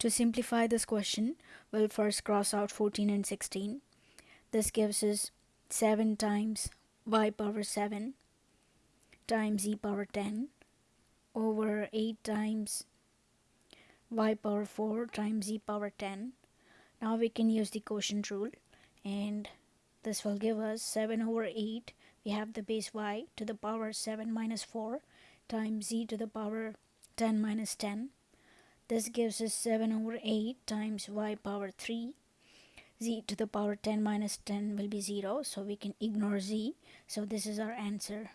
To simplify this question, we'll first cross out 14 and 16. This gives us 7 times y power 7 times e power 10 over 8 times y power 4 times e power 10. Now we can use the quotient rule and this will give us 7 over 8. We have the base y to the power 7 minus 4 times e to the power 10 minus 10. This gives us 7 over 8 times y power 3 z to the power 10 minus 10 will be 0 so we can ignore z. So this is our answer